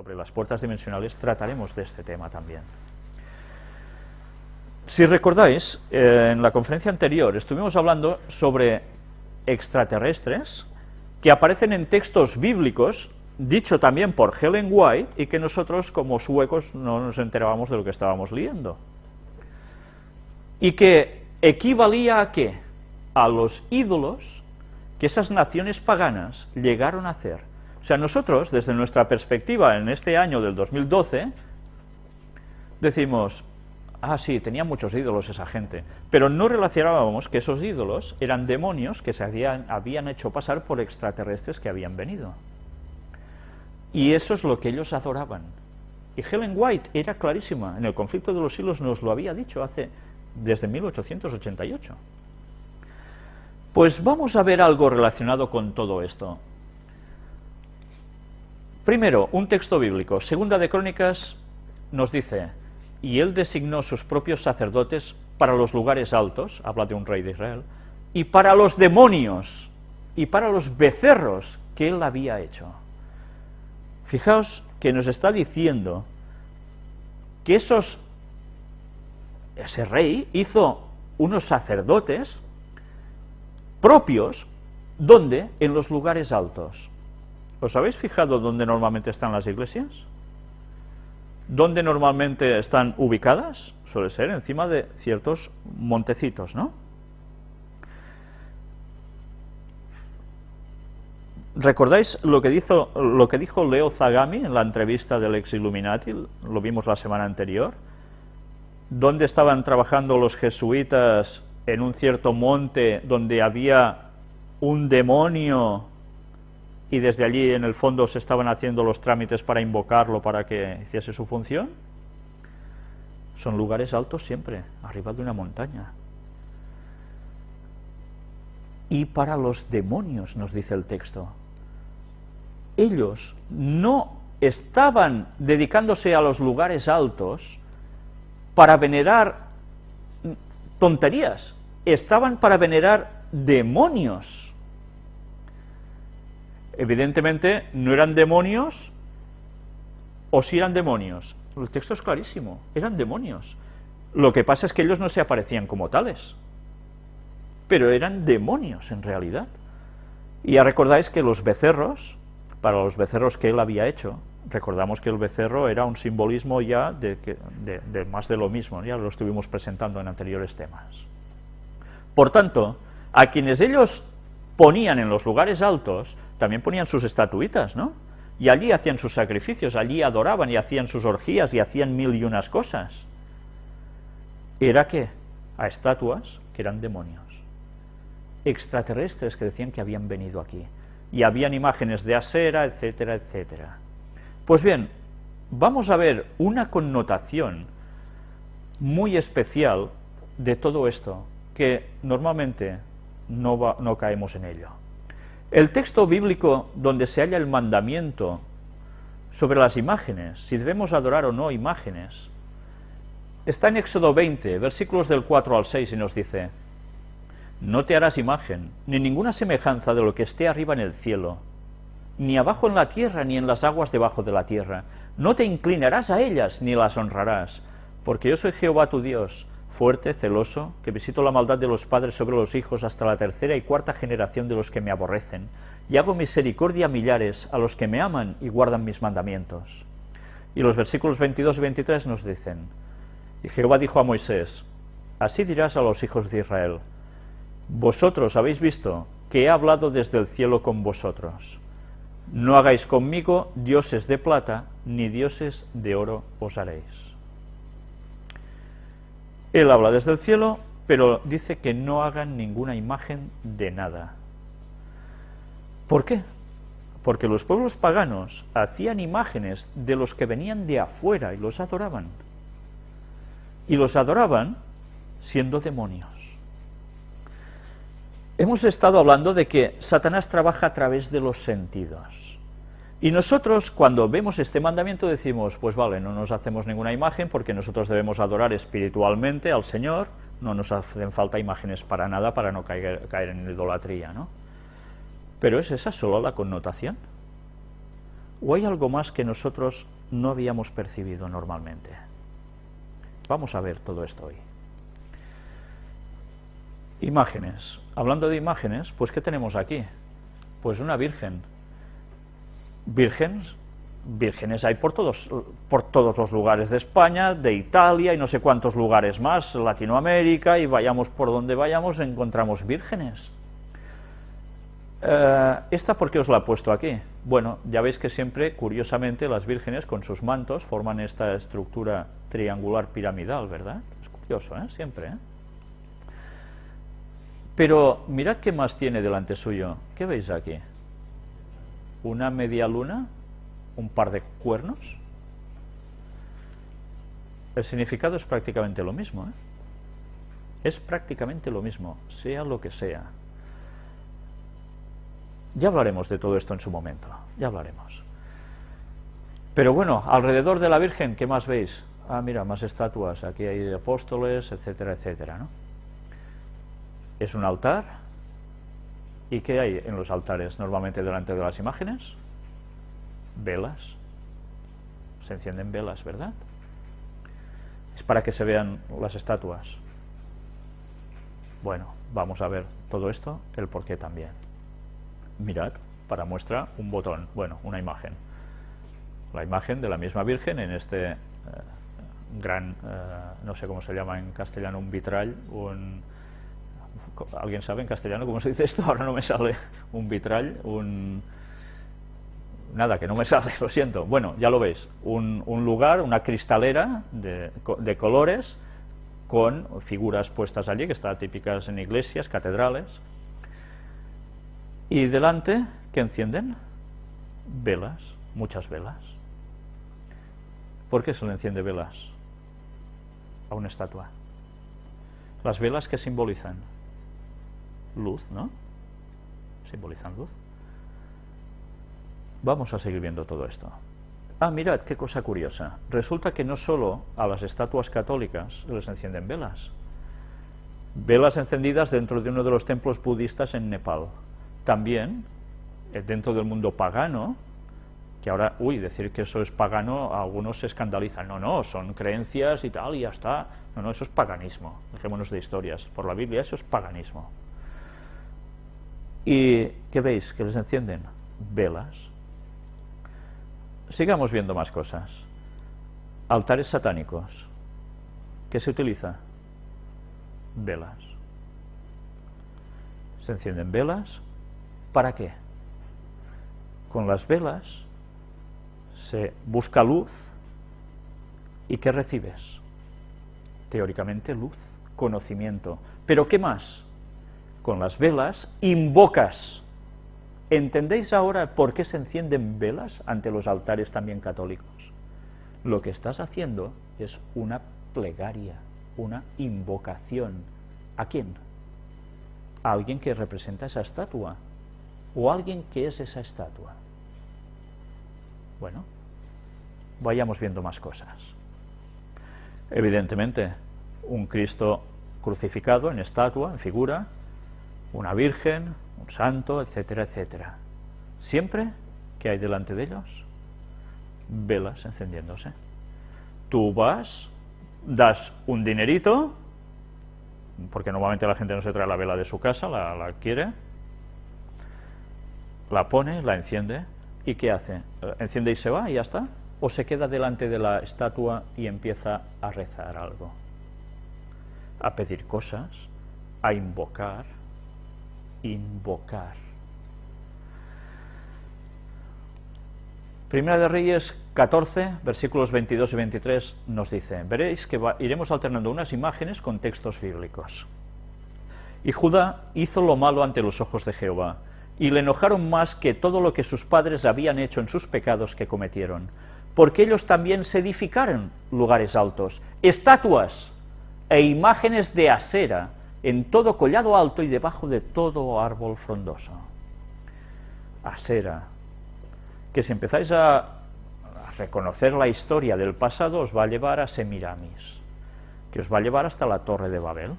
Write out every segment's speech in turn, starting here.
sobre las puertas dimensionales, trataremos de este tema también. Si recordáis, eh, en la conferencia anterior estuvimos hablando sobre extraterrestres que aparecen en textos bíblicos, dicho también por Helen White, y que nosotros como suecos no nos enterábamos de lo que estábamos leyendo. Y que equivalía a qué? A los ídolos que esas naciones paganas llegaron a hacer. O sea, nosotros, desde nuestra perspectiva en este año del 2012, decimos, ah, sí, tenía muchos ídolos esa gente, pero no relacionábamos que esos ídolos eran demonios que se habían, habían hecho pasar por extraterrestres que habían venido. Y eso es lo que ellos adoraban. Y Helen White era clarísima, en el conflicto de los siglos nos lo había dicho hace, desde 1888. Pues vamos a ver algo relacionado con todo esto. Primero, un texto bíblico. Segunda de Crónicas nos dice, y él designó sus propios sacerdotes para los lugares altos, habla de un rey de Israel, y para los demonios, y para los becerros que él había hecho. Fijaos que nos está diciendo que esos, ese rey hizo unos sacerdotes propios, ¿dónde? En los lugares altos. ¿Os habéis fijado dónde normalmente están las iglesias? ¿Dónde normalmente están ubicadas? Suele ser encima de ciertos montecitos, ¿no? ¿Recordáis lo que, dijo, lo que dijo Leo Zagami en la entrevista del ex Illuminati? Lo vimos la semana anterior. ¿Dónde estaban trabajando los jesuitas en un cierto monte donde había un demonio y desde allí en el fondo se estaban haciendo los trámites para invocarlo para que hiciese su función? Son lugares altos siempre, arriba de una montaña. Y para los demonios, nos dice el texto, ellos no estaban dedicándose a los lugares altos para venerar tonterías, estaban para venerar demonios. Evidentemente no eran demonios, o si eran demonios. El texto es clarísimo, eran demonios. Lo que pasa es que ellos no se aparecían como tales, pero eran demonios en realidad. Y ya recordáis que los becerros, para los becerros que él había hecho, recordamos que el becerro era un simbolismo ya de, de, más de lo mismo, ya lo estuvimos presentando en anteriores temas. Por tanto, a quienes ellos ponían en los lugares altos, también ponían sus estatuitas, ¿no? Y allí hacían sus sacrificios, allí adoraban y hacían sus orgías y hacían mil y unas cosas. ¿Era qué? A estatuas que eran demonios, extraterrestres que decían que habían venido aquí, y habían imágenes de Asera, etcétera, etcétera. Pues bien, vamos a ver una connotación muy especial de todo esto, que normalmente no, caemos en ello. El texto bíblico donde se halla el mandamiento sobre las imágenes, si debemos adorar o no imágenes, está en Éxodo 20, versículos del 4 al 6, y nos dice, No te harás imagen, ni ninguna semejanza de lo que esté arriba en el cielo, ni abajo en la tierra, ni en las aguas debajo de la tierra. No te inclinarás a ellas, ni las honrarás, porque yo soy Jehová tu Dios, fuerte, celoso, que visito la maldad de los padres sobre los hijos hasta la tercera y cuarta generación de los que me aborrecen, y hago misericordia a millares, a los que me aman y guardan mis mandamientos. Y los versículos 22 y 23 nos dicen, y Jehová dijo a Moisés, así dirás a los hijos de Israel, vosotros habéis visto que he hablado desde el cielo con vosotros, no hagáis conmigo dioses de plata, ni dioses de oro os haréis. Él habla desde el cielo, pero dice que no hagan ninguna imagen de nada. ¿Por qué? Porque los pueblos paganos hacían imágenes de los que venían de afuera y los adoraban. Y los adoraban siendo demonios. Hemos estado hablando de que Satanás trabaja a través de los sentidos. Y nosotros, cuando vemos este mandamiento, decimos, pues vale, no nos hacemos ninguna imagen porque nosotros debemos adorar espiritualmente al Señor, no nos hacen falta imágenes para nada para no caer, caer en idolatría, ¿no? Pero ¿es esa solo la connotación? ¿O hay algo más que nosotros no habíamos percibido normalmente? Vamos a ver todo esto hoy. Imágenes. Hablando de imágenes, pues ¿qué tenemos aquí? Pues una virgen. Vírgenes, vírgenes hay por todos, por todos los lugares de España, de Italia y no sé cuántos lugares más, Latinoamérica, y vayamos por donde vayamos encontramos vírgenes. Eh, ¿Esta por qué os la he puesto aquí? Bueno, ya veis que siempre, curiosamente, las vírgenes con sus mantos forman esta estructura triangular piramidal, ¿verdad? Es curioso, ¿eh? Siempre, ¿eh? Pero mirad qué más tiene delante suyo. ¿Qué veis aquí? Una media luna, un par de cuernos. El significado es prácticamente lo mismo, ¿eh? Es prácticamente lo mismo, sea lo que sea. Ya hablaremos de todo esto en su momento, ya hablaremos. Pero bueno, alrededor de la Virgen, ¿qué más veis? Ah, mira, más estatuas, aquí hay apóstoles, etcétera, etcétera, ¿no? Es un altar, ¿y qué hay en los altares normalmente delante de las imágenes? Velas, se encienden velas, ¿verdad? Es para que se vean las estatuas. Bueno, vamos a ver todo esto, el porqué también mirad, para muestra un botón, bueno, una imagen. La imagen de la misma Virgen en este eh, gran, eh, no sé cómo se llama en castellano, un vitral, un... ¿Alguien sabe en castellano cómo se dice esto? Ahora no me sale. Un vitral, un... Nada, que no me sale, lo siento. Bueno, ya lo veis, un, lugar, una cristalera de, colores con figuras puestas allí, que están típicas en iglesias, catedrales, y delante, ¿qué encienden? Velas, muchas velas. ¿Por qué se le enciende velas a una estatua? Las velas que simbolizan luz, ¿no? Simbolizan luz. Vamos a seguir viendo todo esto. Ah, mirad, qué cosa curiosa. Resulta que no solo a las estatuas católicas les encienden velas. Velas encendidas dentro de uno de los templos budistas en Nepal también, eh, dentro del mundo pagano, que ahora, uy, decir que eso es pagano, algunos se escandalizan. No, no, son creencias y tal, y ya está. No, no, eso es paganismo. Dejémonos de historias. Por la Biblia eso es paganismo. ¿Y qué veis? Que les encienden velas. Sigamos viendo más cosas. Altares satánicos. ¿Qué se utiliza? Velas. Se encienden velas ¿Para qué? Con las velas se busca luz y ¿qué recibes? Teóricamente luz, conocimiento. ¿Pero qué más? Con las velas invocas. ¿Entendéis ahora por qué se encienden velas ante los altares también católicos? Lo que estás haciendo es una plegaria, una invocación. ¿A quién? A alguien que representa esa estatua, o alguien que es esa estatua. Bueno, vayamos viendo más cosas. Evidentemente, un Cristo crucificado en estatua, en figura, una virgen, un santo, etcétera, etcétera. Siempre que hay delante de ellos velas encendiéndose. Tú vas, das un dinerito, porque normalmente la gente no se trae la vela de su casa, la, la quiere, la pone, la enciende, ¿y qué hace? ¿Enciende y se va y ya está? ¿O se queda delante de la estatua y empieza a rezar algo? A pedir cosas, a invocar, invocar. Primera de Reyes 14, versículos 22 y 23 nos dice, veréis que iremos alternando unas imágenes con textos bíblicos. Y Judá hizo lo malo ante los ojos de Jehová, y le enojaron más que todo lo que sus padres habían hecho en sus pecados que cometieron, porque ellos también se edificaron lugares altos, estatuas e imágenes de acera en todo collado alto y debajo de todo árbol frondoso. Asera, que si empezáis a, reconocer la historia del pasado, os va a llevar a Semiramis, que os va a llevar hasta la Torre de Babel,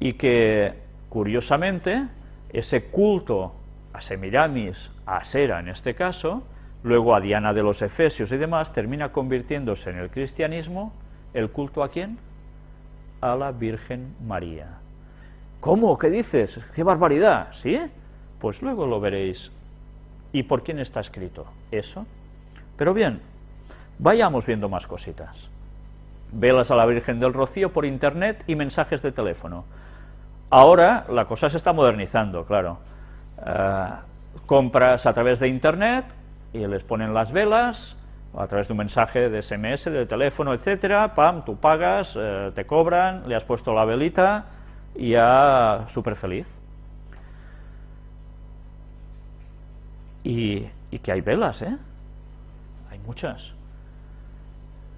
y que, curiosamente, ese culto a Semiramis, a Asera en este caso, luego a Diana de los Efesios y demás, termina convirtiéndose en el cristianismo, ¿el culto a quién? A la Virgen María. ¿Cómo? ¿Qué dices? ¡Qué barbaridad! ¿Sí? Pues luego lo veréis. ¿Y por quién está escrito? Eso. Pero bien, vayamos viendo más cositas. Velas a la Virgen del Rocío por internet y mensajes de teléfono. Ahora la cosa se está modernizando, claro. Eh, compras a través de internet y les ponen las velas, a través de un mensaje de SMS, de teléfono, etcétera, pam, tú pagas, eh, te cobran, le has puesto la velita y ya súper feliz. Y, y que hay velas, ¿eh? Hay muchas.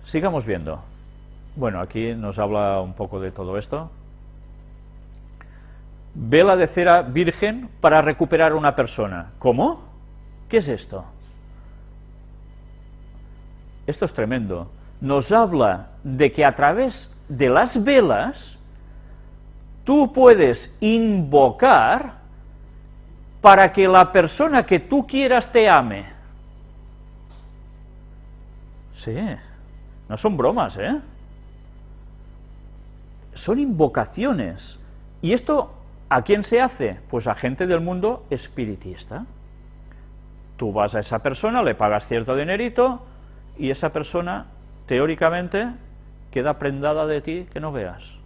Sigamos viendo. Bueno, aquí nos habla un poco de todo esto. Vela de cera virgen para recuperar a una persona. ¿Cómo? ¿Qué es esto? Esto es tremendo. Nos habla de que a través de las velas tú puedes invocar para que la persona que tú quieras te ame. Sí, no son bromas, ¿eh? Son invocaciones. ¿Y esto a quién se hace? Pues a gente del mundo espiritista. Tú vas a esa persona, le pagas cierto dinerito, y esa persona, teóricamente, queda prendada de ti que no veas,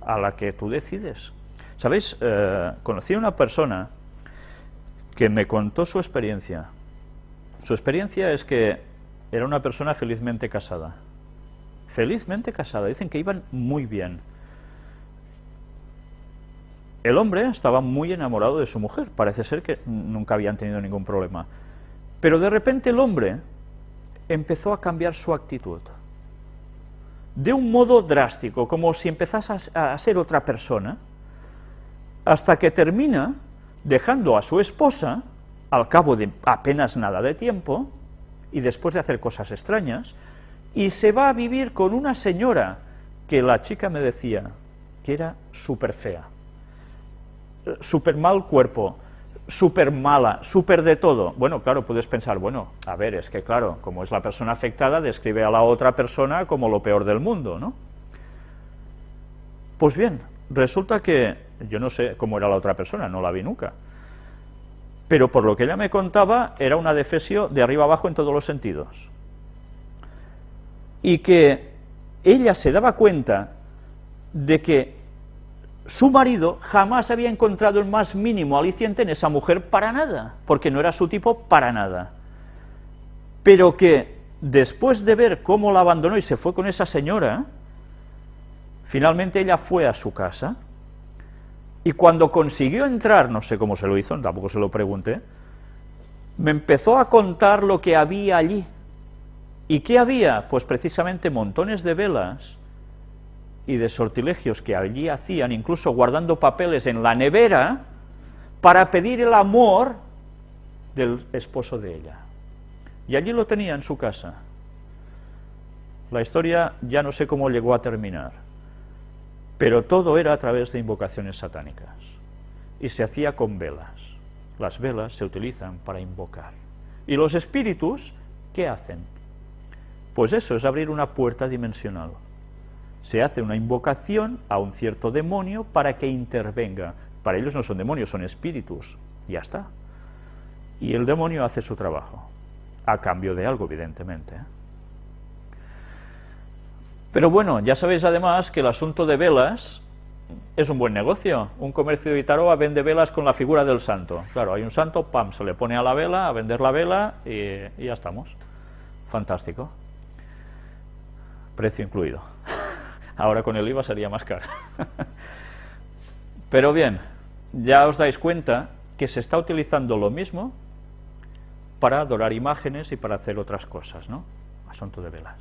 a la que tú decides. ¿Sabéis? Eh, conocí a una persona que me contó su experiencia. Su experiencia es que era una persona felizmente casada. Felizmente casada, dicen que iban muy bien. El hombre estaba muy enamorado de su mujer, parece ser que nunca habían tenido ningún problema. Pero de repente el hombre empezó a cambiar su actitud. De un modo drástico, como si empezase a ser otra persona, hasta que termina dejando a su esposa, al cabo de apenas nada de tiempo, y después de hacer cosas extrañas, y se va a vivir con una señora que la chica me decía que era súper fea, súper mal cuerpo, súper mala, súper de todo. Bueno, claro, puedes pensar, bueno, a ver, es que claro, como es la persona afectada, describe a la otra persona como lo peor del mundo, ¿no? Pues bien, resulta que, yo no sé cómo era la otra persona, no la vi nunca, pero por lo que ella me contaba, era una defesio de arriba abajo en todos los sentidos. Y que ella se daba cuenta de que su marido jamás había encontrado el más mínimo aliciente en esa mujer para nada, porque no era su tipo para nada. Pero que después de ver cómo la abandonó y se fue con esa señora, finalmente ella fue a su casa, y cuando consiguió entrar, no sé cómo se lo hizo, tampoco se lo pregunté, me empezó a contar lo que había allí. ¿Y qué había? Pues precisamente montones de velas, y de sortilegios que allí hacían, incluso guardando papeles en la nevera, para pedir el amor del esposo de ella. Y allí lo tenía en su casa. La historia ya no sé cómo llegó a terminar, pero todo era a través de invocaciones satánicas, y se hacía con velas. Las velas se utilizan para invocar. ¿Y los espíritus qué hacen? Pues eso es abrir una puerta dimensional se hace una invocación a un cierto demonio para que intervenga. Para ellos no son demonios, son espíritus, ya está. Y el demonio hace su trabajo, a cambio de algo, evidentemente. Pero bueno, ya sabéis además que el asunto de velas es un buen negocio. Un comercio de Itaroa vende velas con la figura del santo. Claro, hay un santo, pam, se le pone a la vela, a vender la vela y ya estamos. Fantástico. Precio incluido ahora con el IVA sería más caro. Pero bien, ya os dais cuenta que se está utilizando lo mismo para adorar imágenes y para hacer otras cosas, ¿no? Asunto de velas.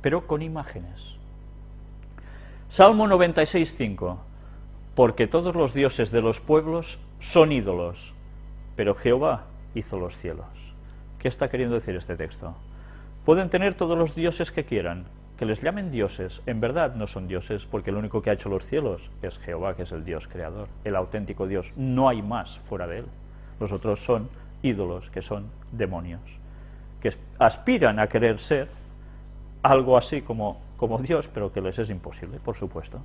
Pero con imágenes. Salmo 96.5 Porque todos los dioses de los pueblos son ídolos, pero Jehová hizo los cielos. ¿Qué está queriendo decir este texto? Pueden tener todos los dioses que quieran, que les llamen dioses, en verdad no son dioses, porque el único que ha hecho los cielos es Jehová, que es el Dios creador, el auténtico Dios. No hay más fuera de él. Los otros son ídolos, que son demonios, que aspiran a querer ser algo así como, como Dios, pero que les es imposible, por supuesto.